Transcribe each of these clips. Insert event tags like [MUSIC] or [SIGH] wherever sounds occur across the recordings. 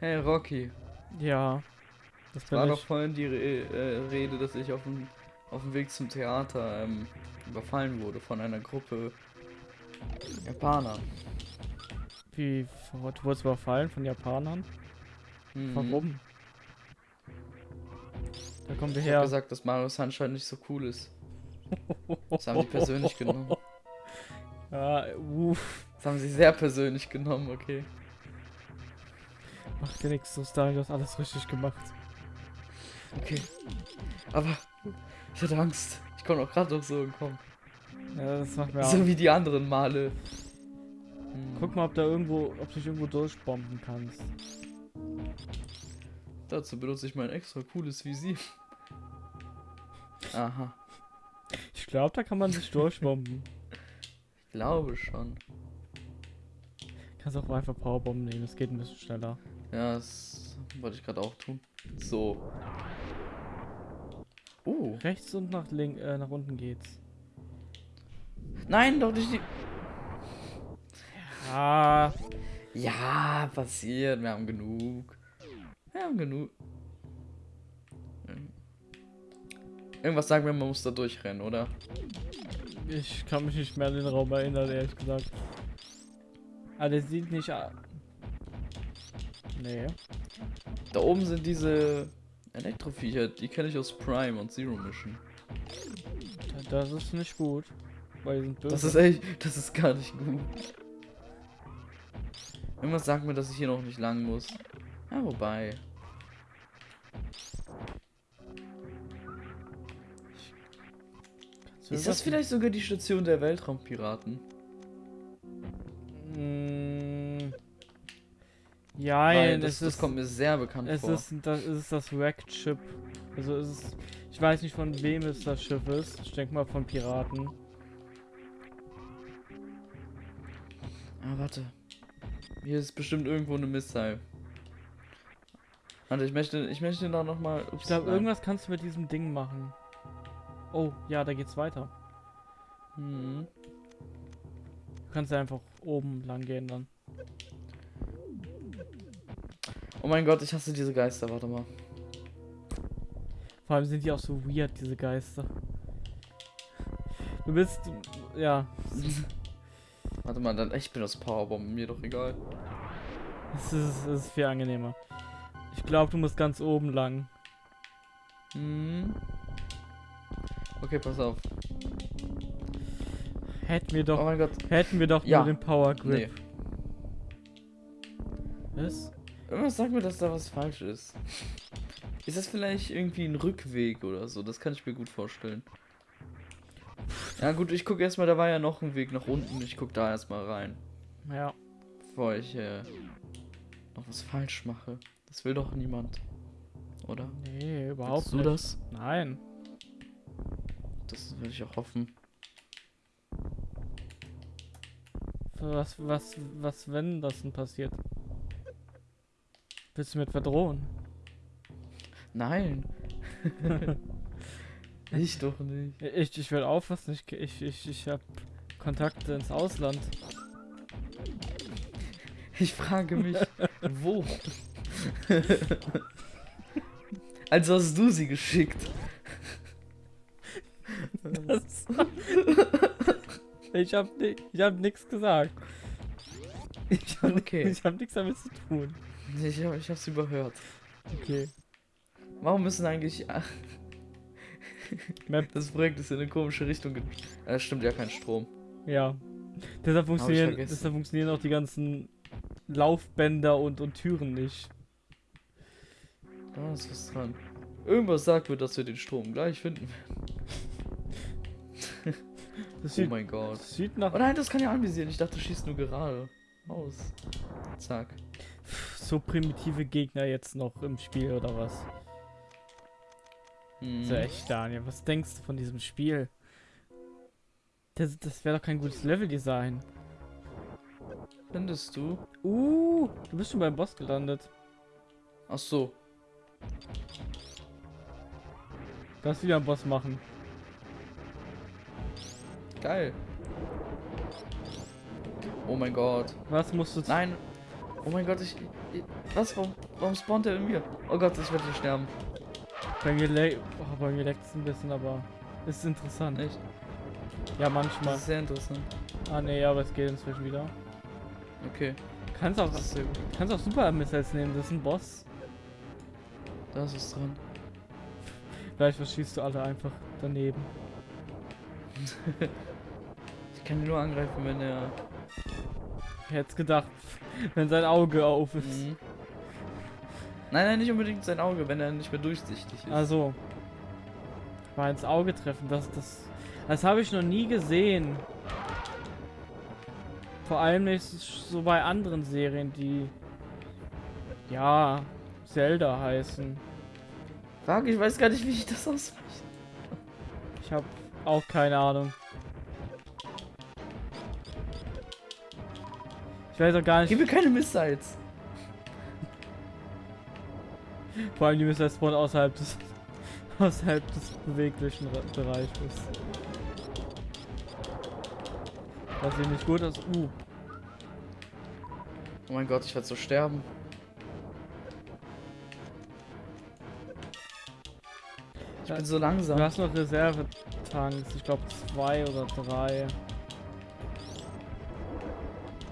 Hey Rocky, Ja. Das war ich. doch vorhin die Re äh, Rede, dass ich auf dem, auf dem Weg zum Theater ähm, überfallen wurde von einer Gruppe Japaner. Wie, du wurdest überfallen von Japanern? Mhm. Warum? Da kommen wir Ich her. gesagt, dass Mario Sunshine nicht so cool ist. Das haben die persönlich genommen. Ja, [LAUGHS] uff. Das haben sie sehr persönlich genommen, okay. Macht dir nichts, so du hast alles richtig gemacht. Okay. Aber ich hatte Angst. Ich konnte auch gerade noch so entkommen. Ja, das macht mir So auch. wie die anderen Male. Hm. Guck mal, ob da irgendwo, ob du dich irgendwo durchbomben kannst. Dazu benutze ich mein extra cooles Visier. Aha. Ich glaube, da kann man sich durchbomben. [LAUGHS] Ich glaube schon. Kannst auch einfach Powerbomben nehmen, es geht ein bisschen schneller. Ja, das wollte ich gerade auch tun. So. Oh. Rechts und nach link, äh, nach unten geht's. Nein, doch nicht die. Ah, Ja, passiert. Wir haben genug. Wir haben genug. Irgendwas sagen wir, man muss da durchrennen, oder? ich kann mich nicht mehr an den Raum erinnern, ehrlich gesagt. Ah, der sieht nicht. Nee. Da oben sind diese Elektroviecher, die kenne ich aus Prime und Zero Mission. Das ist nicht gut. Weil die sind böse. Das ist echt, das ist gar nicht gut. Irgendwas sagt mir, dass ich hier noch nicht lang muss. Ja, wobei. Ist das vielleicht sogar die Station der Weltraumpiraten? Mm, Ja, Weil das, es das ist, kommt mir sehr bekannt es vor. ist das es ist das Wrecked Ship. Also es ist, ich weiß nicht von wem es das Schiff ist. Ich denke mal von Piraten. Ah, warte. Hier ist bestimmt irgendwo eine Missile. Warte, ich möchte, ich möchte da noch mal. Ich glaube, irgendwas kannst du mit diesem Ding machen. Oh, ja, da geht's weiter. Hm. Du kannst ja einfach oben lang gehen dann. Oh mein Gott, ich hasse diese Geister. Warte mal. Vor allem sind die auch so weird, diese Geister. Du bist, ja, [LAUGHS] Warte mal, dann ich bin das Powerbomben, mir doch egal. es ist, es ist viel angenehmer. Ich glaube, du musst ganz oben lang. Hm. Okay, pass auf. Hätten wir Oh doch, mein Gott. hätten wir doch Ja. nur den Power Nee. Grip. Was? Irgendwas sagt mir, dass da was falsch ist. Ist das vielleicht irgendwie ein Rückweg oder so? Das kann ich mir gut vorstellen. Ja gut, ich gucke erstmal, da war ja noch ein Weg nach unten. Ich gucke da erstmal rein. Ja. Bevor ich äh, noch was falsch mache. Das will doch niemand. Oder? Nee, überhaupt Willst du nicht. das? Nein. Das würde ich auch hoffen. Was, was, was, wenn das denn passiert? Willst du mit verdrohen? Nein. [LAUGHS] ich doch nicht. Ich, ich will aufpassen, ich, ich, ich, ich habe Kontakte ins Ausland. Ich frage mich, wo? also hast du sie geschickt. Das ich hab, ni- ich hab nichts gesagt. Ich hab, Okay. ich hab nichts damit zu tun. Ich, hab, ich hab's überhört. Okay. Warum müssen eigentlich. [LAUGHS] Map, Das Projekt ist in eine komische Richtung. ge- Äh, stimmt ja kein Strom. ja. Deshalb funktionieren, deshalb funktionieren auch die ganzen Laufbänder und, und Türen nicht. Da ist was dran. Irgendwas sagt mir, dass wir den Strom gleich finden. [LAUGHS] Das Oh sieht, mein Gott. das sieht nach Oh nein, das kann ja anvisieren. Ich dachte, du schießt nur gerade. Aus. Zack. So primitive Gegner jetzt noch im Spiel oder was? Hm. So echt, Daniel, was denkst du von diesem Spiel? Das, das wäre doch kein gutes Leveldesign. Findest du? Uh, du bist schon beim Boss gelandet. Ach so. Kannst wieder einen Boss machen. Geil. Oh mein Gott. Was musst du... Nein. Oh mein Gott, ich. ich was? Warum, warum spawnt er in mir? Oh Gott, ich werde hier sterben. Bei mir, le oh, bei mir leckt es ein bisschen, aber ist interessant. Echt? Ja, Das manchmal. ist sehr interessant. Ah nee, aber es geht inzwischen wieder. Okay. Kannst auch, Das kannst auch Super Missiles nehmen, das ist ein Boss. Da ist es dran. Vielleicht verschießt du alle einfach daneben. [LAUGHS] Ich kann ihn nur angreifen, wenn er. Ich hätte gedacht, wenn sein Auge auf ist. Mhm. Nein, nein, nicht unbedingt sein Auge, wenn er nicht mehr durchsichtig ist. Also. Mal ins Auge treffen, das, das. Das habe ich noch nie gesehen. Vor allem nicht so bei anderen Serien, die. Ja, Zelda heißen. Fuck, ich weiß gar nicht, wie ich das ausspreche. Ich habe auch keine Ahnung. Ich weiß auch gar Gib nicht. mir keine Missiles. Vor allem die müssen spawn außerhalb des [LAUGHS] außerhalb des beweglichen Bereiches. Das sieht nicht gut aus. Uh, Oh mein Gott, ich werde so sterben. Ich bin so du langsam. hast noch Reservetanks. Ich glaube zwei oder drei.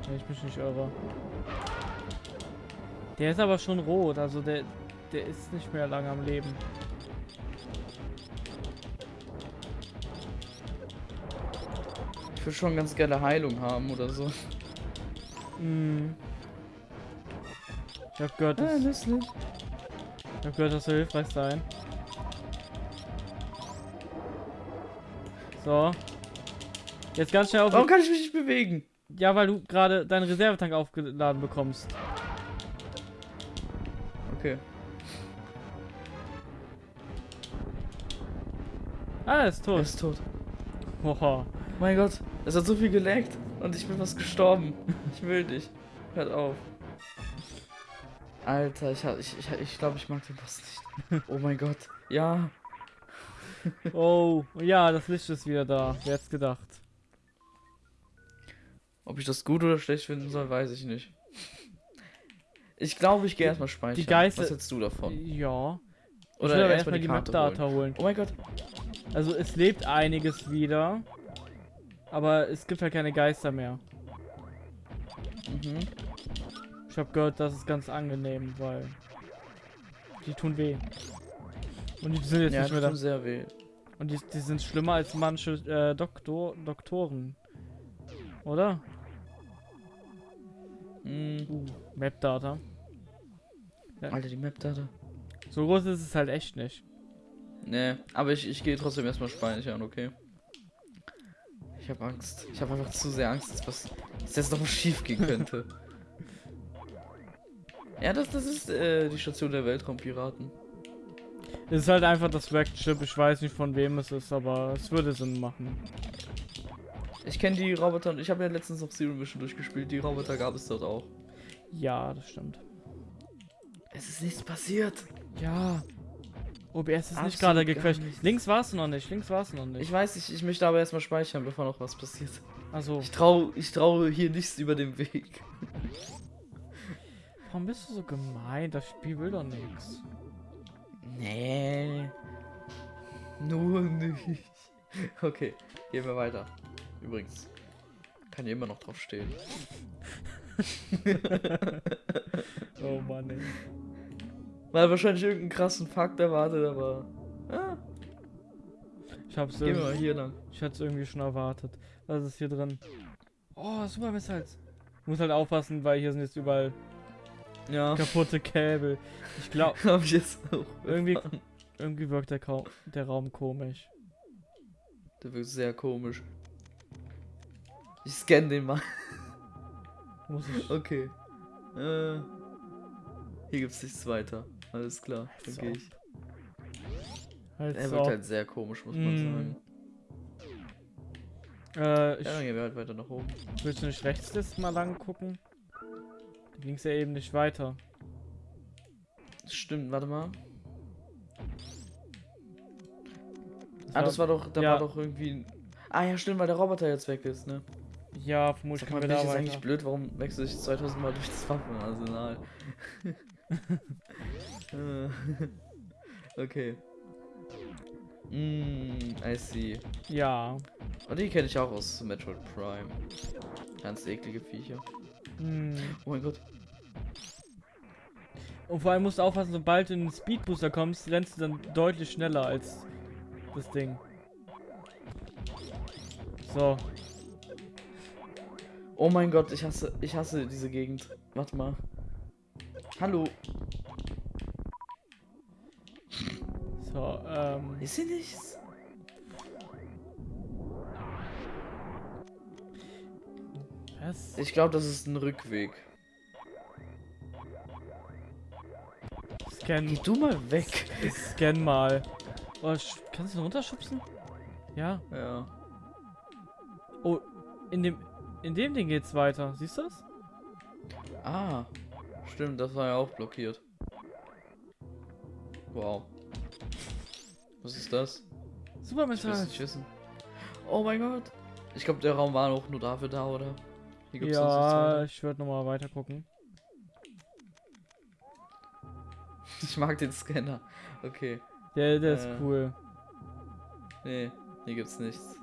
Wenn ich mich nicht irre. Der ist aber schon rot, also der, der ist nicht mehr lange am Leben. Ich würde schon ganz gerne Heilung haben oder so. Mm. Ich hab gehört, Ah, das, nützlich. ich hab gehört, das soll hilfreich sein. So. Jetzt ganz schnell auf. Warum kann ich mich nicht bewegen? Ja, weil du gerade deinen Reservetank aufgeladen bekommst. Okay. Ah, er ist Er tot. ist tot. Oha. Mein Gott, es hat so viel geleckt und ich bin fast gestorben. Ich will dich. Hört auf. Alter, ich ich, ich, ich glaube, ich mag den Boss nicht. Oh mein Gott. Ja. Oh, ja, das Licht ist wieder da. Wer hätte gedacht? Ob ich das gut oder schlecht finden soll, weiß ich nicht. Ich glaube, ich gehe erstmal speichern. Geister- Was hältst du davon? Ja. Oder erstmal erstmal die Karte Map-Data holen. holen. Oh mein Gott. Also es lebt einiges wieder. Aber es gibt halt keine Geister mehr. Mhm. Ich habe gehört, das ist ganz angenehm, weil die tun weh. Und die sind jetzt Ja, nicht mehr da. tut sehr weh. Und die, die sind schlimmer als manche äh, Doktor, Doktoren. Oder? Mhm. Uh, Map-Data. Alter, die Map-Data. So groß ist es halt echt nicht. Nee, aber ich, ich gehe trotzdem erstmal speichern, okay? Ich habe Angst. Ich habe einfach zu sehr Angst, dass was dass jetzt noch was schief gehen könnte. [LAUGHS] ja, das, das ist äh, die Station der Weltraumpiraten. Es ist halt einfach das Rack-Chip. Ich weiß nicht von wem es ist, aber es würde Sinn machen. Ich kenne die Roboter und ich habe ja letztens noch Zero Mission durchgespielt. Die Roboter gab es dort auch. Ja, das stimmt. Es ist nichts passiert. Ja. OBS ist Absolut nicht gerade gecrashed. Links war es noch nicht. Links war es noch nicht. Ich weiß nicht, ich möchte aber erstmal speichern, bevor noch was passiert. also, Ich traue ich trau hier nichts über den Weg. warum bist du so gemein? Das Spiel will doch nichts. Nee. Nur nicht. Okay, gehen wir weiter. Übrigens, kann hier immer noch drauf stehen. [LAUGHS] Oh Mann, ey. Weil wahrscheinlich irgendeinen krassen Fakt erwartet, aber. Ah, Ich hab's gehen wir mal irgendwie, hier lang. ich hatte es irgendwie schon erwartet. Was ist hier drin? Oh, super Missiles. Ich muss halt aufpassen, weil hier sind jetzt überall Ja, kaputte Käbel. Ich glaube, [LAUGHS] hab ich jetzt auch. [LAUGHS] irgendwie, irgendwie wirkt der, Kau der Raum komisch. Der wirkt sehr komisch. Ich scanne den mal. [LAUGHS] Muss ich. Okay. Äh, hier gibt's nichts weiter. Alles klar, dann So. gehe ich. Halt Er so. wirkt halt sehr komisch, muss man Mm. sagen. Äh, ich, Ja, dann gehen wir halt weiter nach oben. willst du nicht rechts das mal lang gucken? Da ging's ja eben nicht weiter. Stimmt, warte mal. Das Ah, das war doch, da ja. war doch irgendwie. ein- Ah ja, stimmt, weil der Roboter jetzt weg ist, ne? Ja, vermutlich mal, können bin wir ich da weiter. eigentlich blöd? Warum wechsle ich 2000 Mal durch das Waffenarsenal? [LAUGHS] Äh, [LAUGHS] okay. Mm, I see. Ja. Und die kenne ich auch aus Metroid Prime. Ganz eklige Viecher. Hm. Oh mein Gott. Und vor allem musst du aufpassen, sobald du in den Speedbooster kommst, rennst du dann deutlich schneller als das Ding. So. Oh mein Gott, ich hasse, ich hasse diese Gegend. Warte mal. Hallo. So, ähm. Ist hier nichts? Was? Ich glaube, das ist ein Rückweg. Scan. Geh du mal weg. Scan mal. Oh, kannst du ihn runterschubsen? Ja. Ja. Oh, in dem. In dem Ding geht's weiter. Siehst du das? Ah. Stimmt, das war ja auch blockiert. Wow. Was ist das? Super Ich will Metall. nicht wissen. Oh mein Gott. Ich glaube, der Raum war auch nur dafür da, oder? Ja, ich würde nochmal weiter gucken. [LAUGHS] Ich mag den Scanner. Okay. Der, der ist Äh. cool. Nee, hier gibt's nichts.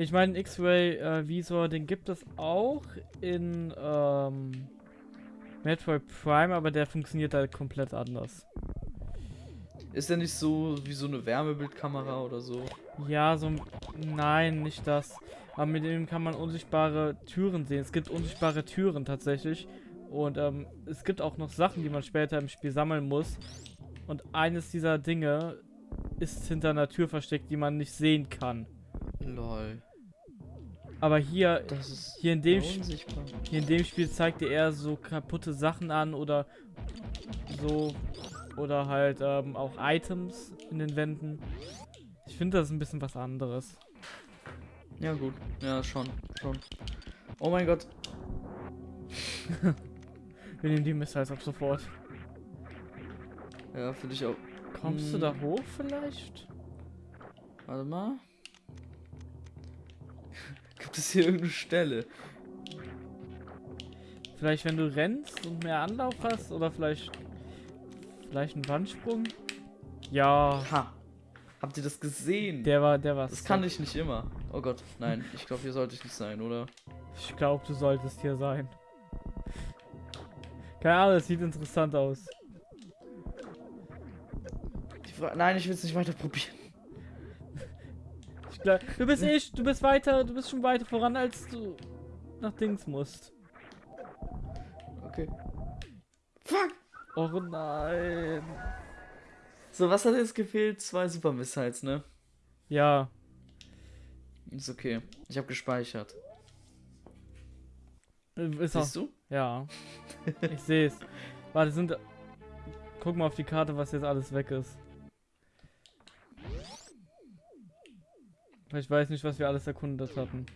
Ich meine, X-Ray-Visor, den gibt es auch in ähm, Metroid Prime, aber der funktioniert halt komplett anders. Ist der nicht so wie so eine Wärmebildkamera oder so? Ja, so. ein- Nein, nicht das. Aber mit dem kann man unsichtbare Türen sehen. Es gibt unsichtbare Türen tatsächlich. Und ähm, es gibt auch noch Sachen, die man später im Spiel sammeln muss. Und eines dieser Dinge ist hinter einer Tür versteckt, die man nicht sehen kann. Lol. Aber hier, hier in dem unsichtbar. hier in dem Spiel zeigt er eher so kaputte Sachen an oder so. Oder halt ähm, auch Items in den Wänden. Ich finde das ist ein bisschen was anderes. Ja gut. Ja, schon. Schon. Oh mein Gott. [LAUGHS] Wir nehmen die Missiles ab sofort. Ja, finde ich auch. Kommst du Hm. da hoch vielleicht? Warte mal. Gibt es hier irgendeine Stelle? Vielleicht wenn du rennst und mehr Anlauf hast oder vielleicht vielleicht ein Wandsprung? Ja, Ha. Habt ihr das gesehen? der war der war das kann ich nicht immer. Oh Gott, nein. Ich glaube, hier sollte ich nicht sein, oder? Ich glaube, du solltest hier sein. Keine Ahnung, das sieht interessant aus. Nein, ich will es nicht weiter probieren. Glaub, du bist ich, du bist weiter, du bist schon weiter voran, als du nach Dings musst. Okay. Fuck! Oh nein. So, was hat jetzt gefehlt? Zwei Super Missiles, ne? Ja, Ist okay. Ich habe gespeichert. äh, ist auch, Siehst du? ja. Ich sehe es. [LAUGHS] Warte, sind Guck mal auf die Karte, was jetzt alles weg ist. Ich weiß nicht, was wir alles erkundet hatten.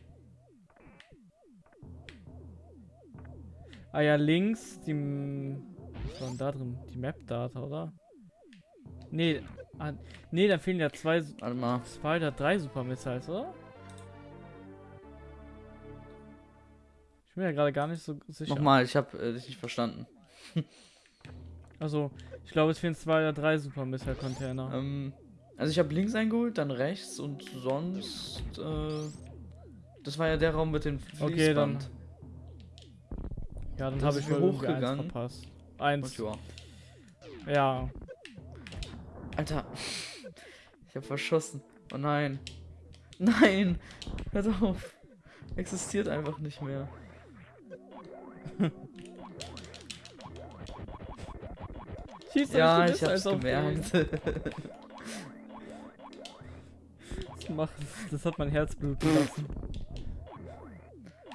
Ah ja, links die. Was war denn da drin? Die Map-Data, oder? Nee, ah, nee, da fehlen ja zwei, Warte mal. zwei oder drei Super Missiles, oder? Ich bin ja gerade gar nicht so sicher. Nochmal, ich habe äh, dich nicht verstanden. [LAUGHS] Also, ich glaube, es fehlen zwei oder drei Super Missile Container. Ähm, also ich habe links eingeholt, dann rechts und sonst. Äh, das war ja der Raum mit dem Fließband. Okay, dann ja, dann da habe ich wohl irgendwie eins hochgegangen. verpasst. Und Eins. ja. Ja. Alter. [LAUGHS] Ich habe verschossen. Oh nein. Nein. Hört auf. Existiert einfach nicht mehr. Schieß doch Ja, ich hab's gemerkt. [LAUGHS] den. Das, hat mein Herz bluten lassen.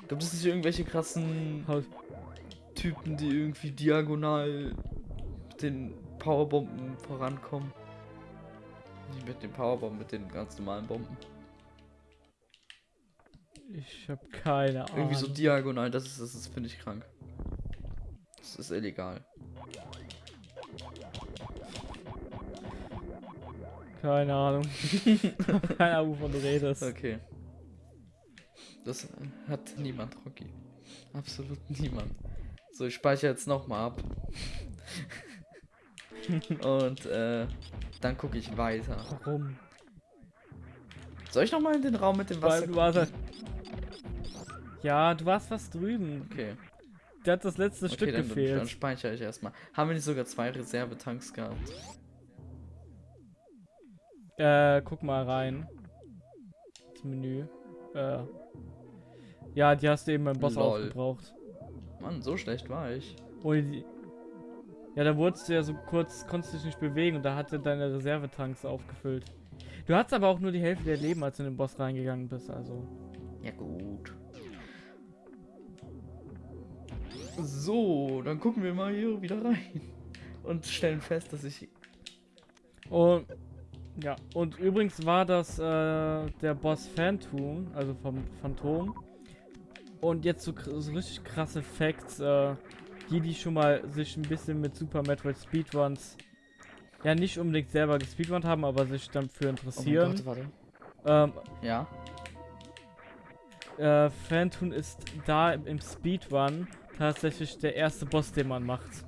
Gibt es nicht irgendwelche krassen Haut- Typen, die irgendwie diagonal mit den Powerbomben vorankommen? Nicht mit den Powerbomben, mit den ganz normalen Bomben. Ich habe keine Ahnung. Irgendwie so diagonal, das ist, das ist finde ich krank. Das ist illegal. Keine Ahnung. [LAUGHS] keine Ahnung, wovon du redest. Okay. Das hat niemand, Rocky. Absolut niemand. So, ich speichere jetzt nochmal ab. [LAUGHS] Und äh, dann gucke ich weiter. Warum? Soll ich nochmal in den Raum mit dem Wasser? Du warst halt- Ja, du warst fast drüben. Okay, Der hat das letzte okay Stück dann, dann gefehlt. speichere ich erstmal. Haben wir nicht sogar zwei Reservetanks gehabt? Äh, guck mal rein. Das Menü. Äh. Ja, die hast du eben beim Boss Lol. aufgebraucht. Mann, so schlecht war ich. Ohne die. Ja, da wurdest du ja so kurz, konntest dich nicht bewegen und da hatte deine Reservetanks aufgefüllt. Du hattest aber auch nur die Hälfte der Leben, als du in den Boss reingegangen bist, also. Ja gut. So, dann gucken wir mal hier wieder rein. Und stellen fest, dass ich... Und ja, und übrigens war das äh, der Boss Phantom, also vom Phantom. Und jetzt so, so richtig krasse Facts, äh, die, die schon mal sich ein bisschen mit Super Metroid Speedruns ja nicht unbedingt selber gespeedrunnt haben, aber sich dafür Oh interessieren. Gott, warte. ähm, Ja? äh, Phantom ist da im Speedrun tatsächlich der erste Boss, den man macht.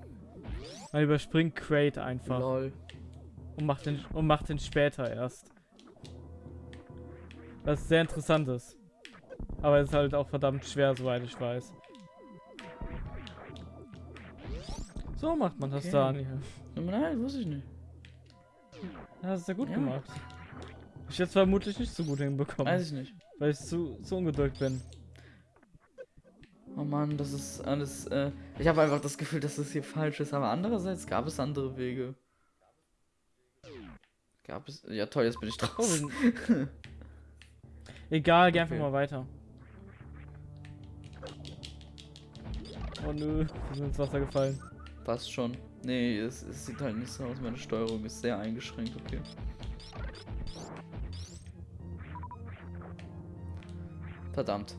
Man überspringt Crate einfach. Lol. Und macht den und macht den später erst. Was sehr interessant ist. Aber es ist halt auch verdammt schwer, soweit ich weiß. So macht man das Okay. da, Daniel. Nein, wusste ich nicht. Ja, das ist ja gut Ja. gemacht. Ich jetzt vermutlich nicht so gut hinbekommen, Weiß ich nicht. weil ich zu, zu ungeduldig bin. Oh Mann, das ist alles. Äh, ich habe einfach das Gefühl, dass das hier falsch ist. Aber andererseits gab es andere Wege. Gab es. Ja, toll, jetzt bin ich draußen. [LAUGHS] Egal, geh einfach Okay. mal weiter. Oh nö, wir sind ins Wasser gefallen. Passt schon. Nee, es, es sieht halt nicht so aus. Meine Steuerung ist sehr eingeschränkt, okay. Verdammt.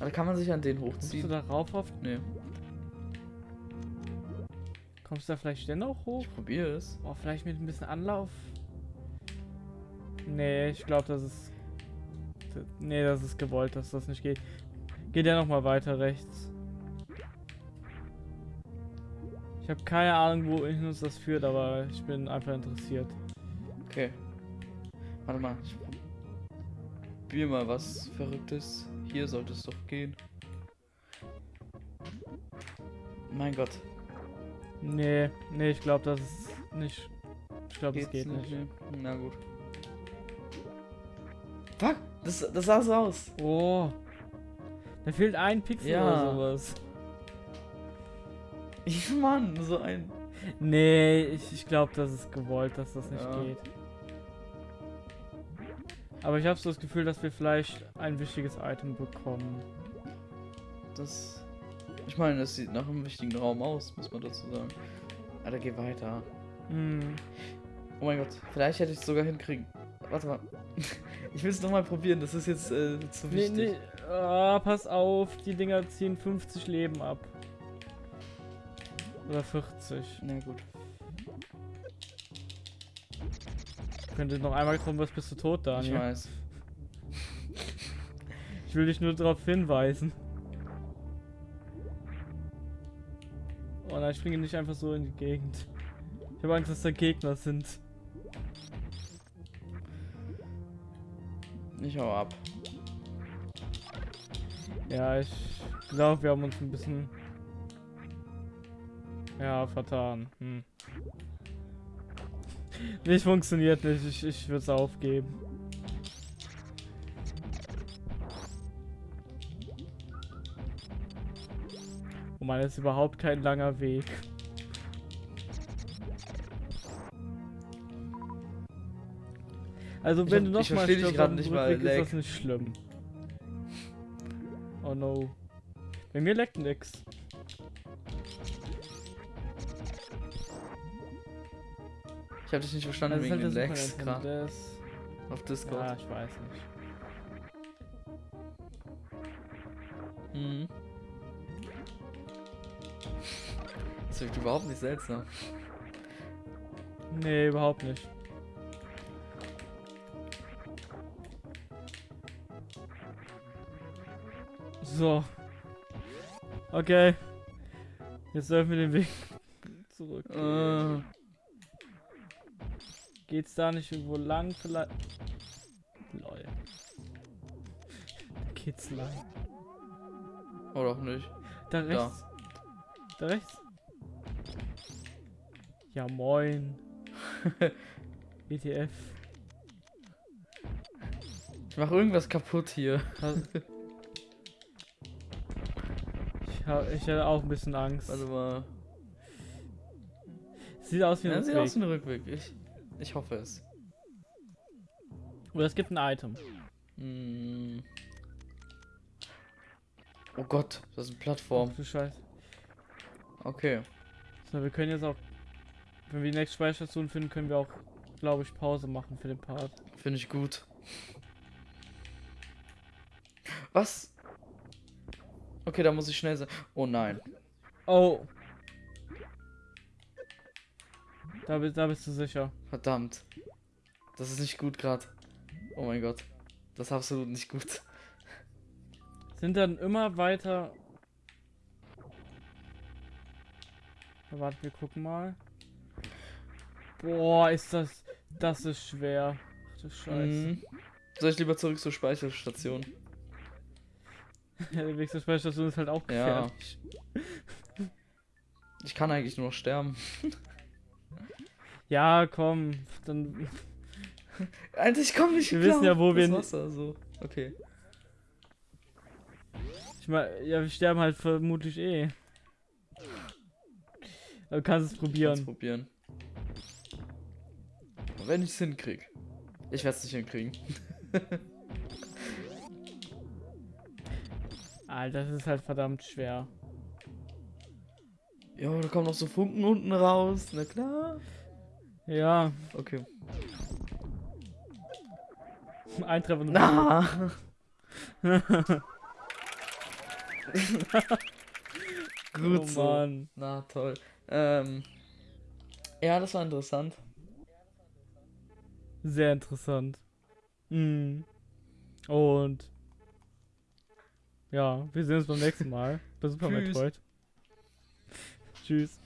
Aber [LAUGHS] kann man sich an den Kommst du hochziehen? da rauf auf? Nee, Kommst du da vielleicht dennoch hoch? ich probiere es. Oh, vielleicht mit ein bisschen Anlauf? Nee, ich glaube, das ist. Nee, das ist gewollt, dass das nicht geht. Geht ja nochmal weiter rechts. Ich habe keine Ahnung, wohin uns das führt, aber ich bin einfach interessiert. Okay. Warte mal, ich probiere mal was Verrücktes. Hier sollte es doch gehen. Mein Gott. Nee, nee, ich glaube, das ist nicht. Ich glaube, Geht's geht nicht. Nee. Na gut. Fuck! Das, das sah so aus. Oh. Da fehlt ein Pixel Ja. oder sowas. [LAUGHS] Ich Mann, so ein. Nee, ich, ich glaube, das ist gewollt, dass das nicht Ja. geht. Aber ich habe so das Gefühl, dass wir vielleicht ein wichtiges Item bekommen. Das. Ich meine, das sieht nach einem wichtigen Raum aus, muss man dazu sagen. Alter, geh weiter. Hm. Oh mein Gott, vielleicht hätte ich es sogar hinkriegen. Warte mal. [LAUGHS] Ich will es nochmal probieren, das ist jetzt äh, zu Nee, wichtig. nee. Ah, pass auf, die Dinger ziehen 50 Leben ab. Oder 40. Na gut. Wenn du noch einmal getroffen wirst, bist du tot, Ich Daniel. weiß. Ich will dich nur darauf hinweisen. Oh nein, ich springe nicht einfach so in die Gegend. Ich habe Angst, dass da Gegner sind. Ich hau ab. Ja, ich glaube, wir haben uns ein bisschen. Ja, vertan. Hm. Nicht funktioniert nicht, ich, ich würde es aufgeben. Man, das ist überhaupt kein langer Weg. Also wenn du ich mal versteh dich stirbst dem nicht mal, ist das nicht schlimm. Oh no. Bei mir leckt nix. Ich hab dich nicht verstanden Das wegen halt den Lags gerade auf Discord. Ja, ich weiß nicht. Mhm. Das wirkt überhaupt nicht seltsam. Nee, überhaupt nicht. So. Okay. Jetzt dürfen wir den Weg [LAUGHS] zurück. Äh, Geht's da nicht irgendwo lang vielleicht? Lol. Da geht's lang. oder auch nicht. Da rechts. Da rechts. Ja moin. [LAUGHS] ETF. Ich mach irgendwas kaputt hier. Ich, hab, ich hatte auch ein bisschen Angst. Warte mal. Sieht aus wie Ja, ein sieht aus Rückweg. wie ein Rückweg. Ich, ich hoffe es. Oder es gibt ein Item. Hm. Oh Gott, das ist eine Plattform. Ach du Scheiße. Okay. So, wir können jetzt auch, wenn wir die nächste Speicherstation finden, können wir auch, glaube ich, Pause machen für den Part. Finde ich gut. Was? Okay, da muss ich schnell sein. Oh nein. Oh. Da, da bist du sicher. Verdammt. Das ist nicht gut gerade. Oh mein Gott. Das ist absolut nicht gut. Sind dann immer weiter. Warte, wir gucken mal. Boah, ist das. Das ist schwer. Ach du Scheiße. Mhm. Soll ich lieber zurück zur Speicherstation? Ja, die nächste Speicherstation ist halt auch Ja. gefährlich. Ich kann eigentlich nur noch sterben. Ja, komm. Dann. [LAUGHS] Alter, ich komme nicht Wir klar wissen ja, wo das wir hin- Wasser, so. Okay. Ich meine, ja, wir sterben halt vermutlich eh. Du kannst es probieren. probieren. Wenn ich es hinkrieg. Ich werde es nicht hinkriegen. [LAUGHS] Alter, das ist halt verdammt schwer. Jo, da kommen noch so Funken unten raus. Na klar. Ja, Okay. [LAUGHS] ein Treffer. Na. [LAUGHS] Gut oh so. Mann. Na toll. Ähm. Ja, das war interessant. Sehr interessant. Mhm. Und ja, wir sehen uns beim nächsten Mal. Bei Super Tschüss. Metroid. Tschüss.